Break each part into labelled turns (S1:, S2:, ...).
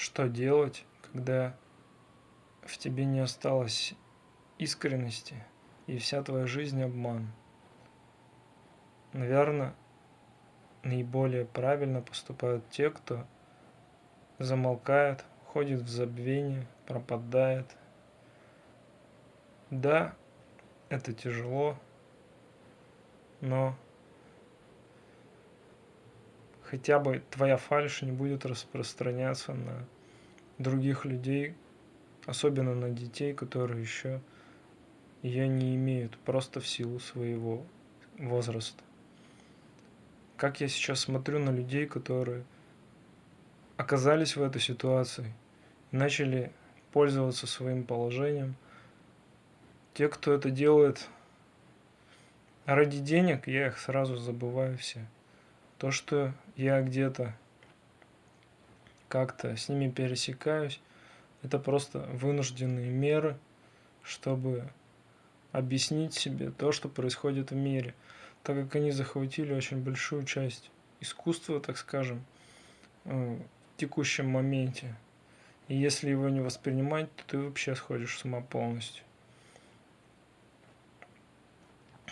S1: что делать, когда в тебе не осталось искренности и вся твоя жизнь обман. Наверное, наиболее правильно поступают те, кто замолкает, ходит в забвение, пропадает. Да, это тяжело, но хотя бы твоя фальшь не будет распространяться на других людей, особенно на детей, которые еще ее не имеют, просто в силу своего возраста. Как я сейчас смотрю на людей, которые оказались в этой ситуации, начали пользоваться своим положением. Те, кто это делает ради денег, я их сразу забываю все. То, что я где-то как-то с ними пересекаюсь, это просто вынужденные меры, чтобы объяснить себе то, что происходит в мире, так как они захватили очень большую часть искусства, так скажем, э, в текущем моменте. И если его не воспринимать, то ты вообще сходишь с ума полностью.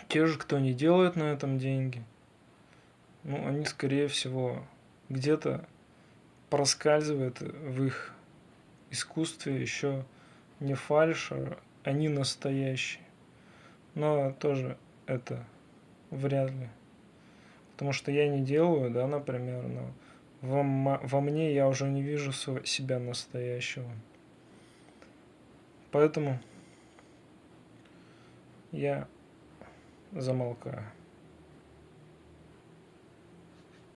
S1: Те же, кто не делает на этом деньги, ну, они, скорее всего, где-то проскальзывает в их искусстве еще не фальш, а они настоящие. Но тоже это вряд ли. Потому что я не делаю, да, например, но во, во мне я уже не вижу себя настоящего. Поэтому я замолкаю.